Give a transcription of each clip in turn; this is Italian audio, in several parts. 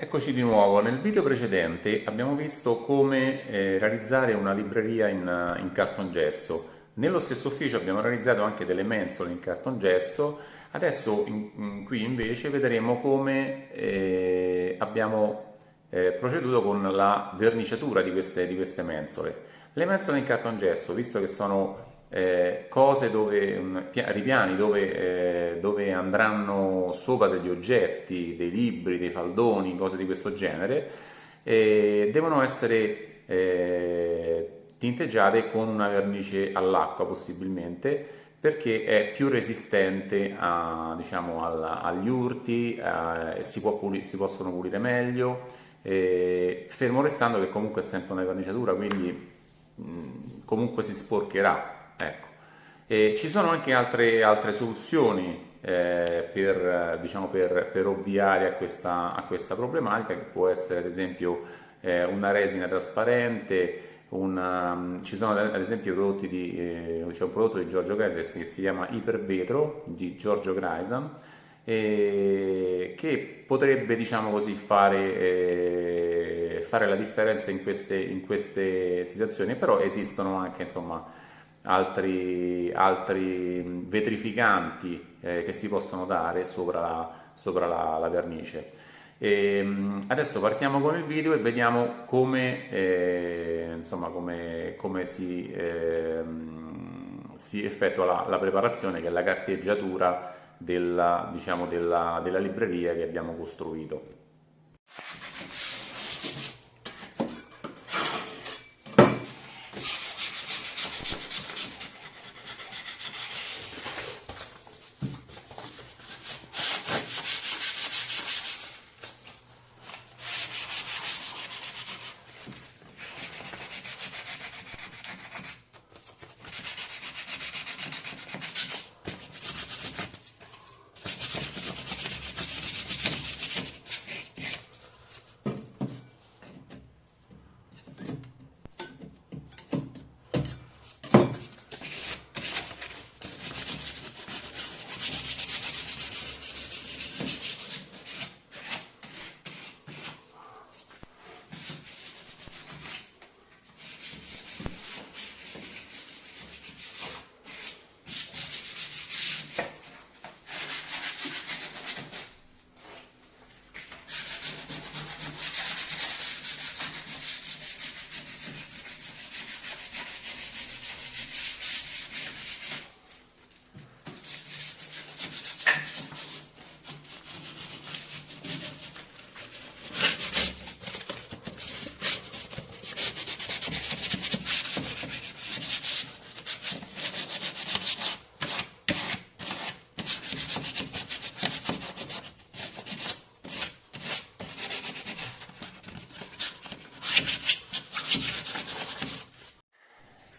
Eccoci di nuovo, nel video precedente abbiamo visto come eh, realizzare una libreria in, in cartongesso. Nello stesso ufficio abbiamo realizzato anche delle mensole in cartongesso, adesso in, in, qui invece vedremo come eh, abbiamo eh, proceduto con la verniciatura di queste, di queste mensole. Le mensole in cartongesso, visto che sono eh, cose dove, ripiani dove, eh, dove, andranno sopra degli oggetti, dei libri, dei faldoni, cose di questo genere, eh, devono essere eh, tinteggiate con una vernice all'acqua possibilmente perché è più resistente a, diciamo, alla, agli urti, eh, si, pulire, si, possono pulire meglio, fermo restando che comunque è sempre una verniciatura, quindi mh, comunque si sporcherà Ecco. E ci sono anche altre, altre soluzioni eh, per, diciamo, per, per, ovviare a questa, a questa, problematica, che può essere ad esempio eh, una resina trasparente, una, um, ci sono ad esempio prodotti di, eh, c'è un prodotto di Giorgio Greisan che si chiama Ipervetro di Giorgio Greisan, eh, che potrebbe diciamo così, fare, eh, fare, la differenza in queste, in queste situazioni, però esistono anche insomma, altri, altri vetrificanti eh, che si possono dare sopra la, sopra la, la vernice. E, ehm, adesso partiamo con il video e vediamo come, eh, insomma, come, come si, eh, si, effettua la, la, preparazione, che è la carteggiatura della, diciamo, della, della libreria che abbiamo costruito.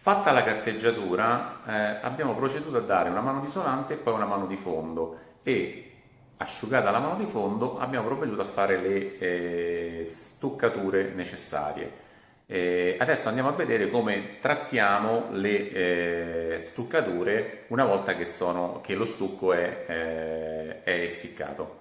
Fatta la carteggiatura eh, abbiamo proceduto a dare una mano di isolante e poi una mano di fondo e asciugata la mano di fondo abbiamo provveduto a fare le eh, stuccature necessarie. Eh, adesso andiamo a vedere come trattiamo le eh, stuccature una volta che, sono, che lo stucco è, eh, è essiccato.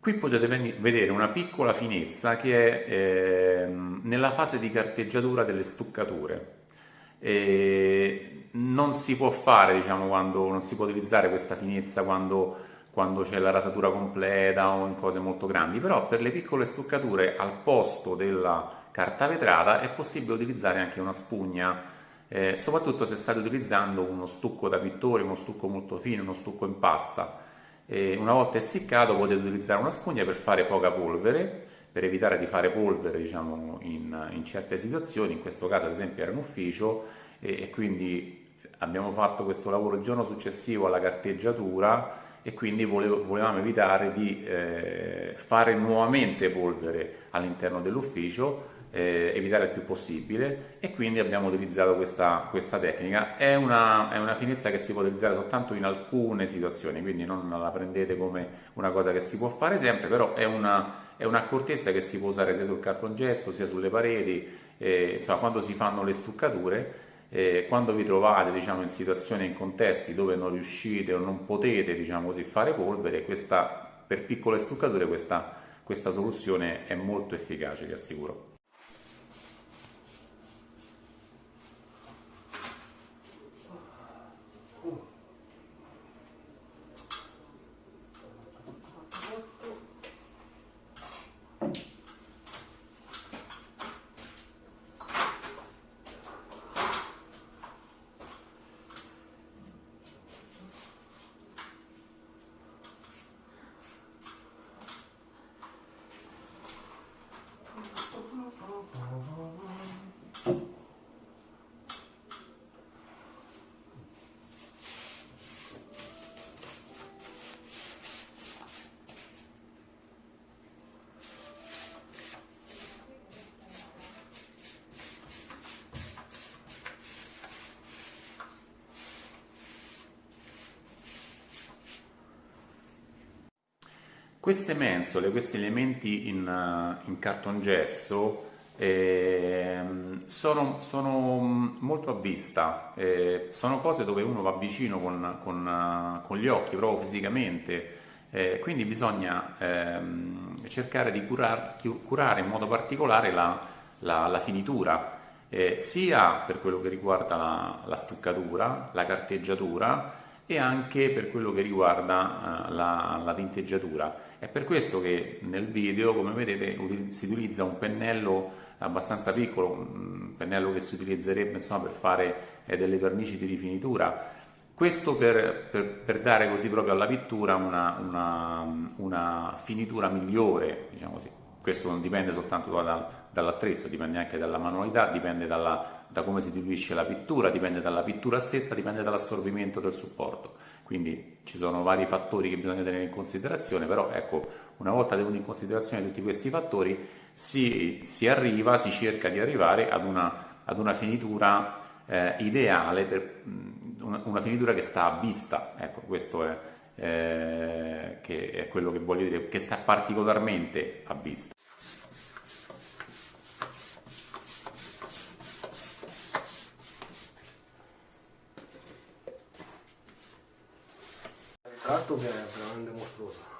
Qui potete vedere una piccola finezza che è eh, nella fase di carteggiatura delle stuccature. E non si può fare, diciamo, quando, non si può utilizzare questa finezza quando, quando c'è la rasatura completa o in cose molto grandi, però per le piccole stuccature al posto della carta vetrata è possibile utilizzare anche una spugna, eh, soprattutto se state utilizzando uno stucco da pittore, uno stucco molto fine, uno stucco in pasta una volta essiccato potete utilizzare una spugna per fare poca polvere, per evitare di fare polvere diciamo, in, in, certe situazioni, in questo caso ad esempio era un ufficio e, e quindi abbiamo fatto questo lavoro il giorno successivo alla carteggiatura e quindi volevo, volevamo evitare di eh, fare nuovamente polvere all'interno dell'ufficio, eh, evitare il più possibile e quindi abbiamo utilizzato questa, questa tecnica. È una, è una, finezza che si può utilizzare soltanto in alcune situazioni, quindi non la prendete come una cosa che si può fare sempre, però è una, è un'accortezza che si può usare sia sul cartongesso sia sulle pareti, eh, insomma quando si fanno le stuccature eh, quando vi trovate diciamo, in situazioni, in contesti dove non riuscite o non potete diciamo così, fare polvere, questa, per piccole stuccature questa, questa soluzione è molto efficace, vi assicuro. Queste mensole, questi elementi in, in cartongesso eh, sono, sono, molto a vista, eh, sono cose dove uno va vicino con, con, con gli occhi, proprio fisicamente, eh, quindi bisogna ehm, cercare di curar, curare in modo particolare la, la, la finitura, eh, sia per quello che riguarda la, la stuccatura, la carteggiatura, e anche per quello che riguarda uh, la, la, tinteggiatura. È per questo che nel video, come vedete, si utilizza un pennello abbastanza piccolo, un pennello che si utilizzerebbe insomma, per fare eh, delle vernici di rifinitura. Questo per, per, per, dare così proprio alla pittura una, una, una finitura migliore, diciamo. Questo non dipende soltanto da, dall'attrezzo, dipende anche dalla manualità, dipende dalla, da come si diluisce la pittura, dipende dalla pittura stessa, dipende dall'assorbimento del supporto. Quindi ci sono vari fattori che bisogna tenere in considerazione, però ecco, una volta tenuti in considerazione tutti questi fattori, si, si arriva, si cerca di arrivare ad una, ad una finitura eh, ideale, per, una, una, finitura che sta a vista, ecco, questo è, eh, che è quello che voglio dire, che sta particolarmente a vista. ガトないで何でもそうだ。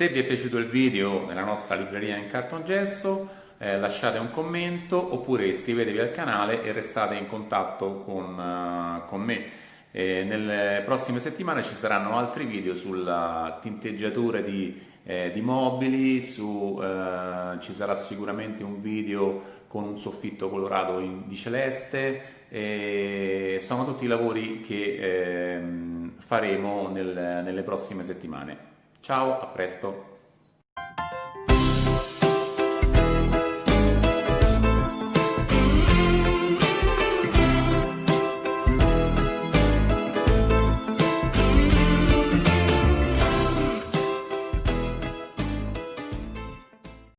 Se vi è piaciuto il video nella nostra libreria in cartongesso eh, lasciate un commento oppure iscrivetevi al canale e restate in contatto con, uh, con me. E nelle prossime settimane ci saranno altri video sulla tinteggiatura di, eh, di mobili, su, eh, ci sarà sicuramente un video con un soffitto colorato in, di celeste e sono tutti i lavori che ehm, faremo nel, nelle prossime settimane. Ciao, a presto!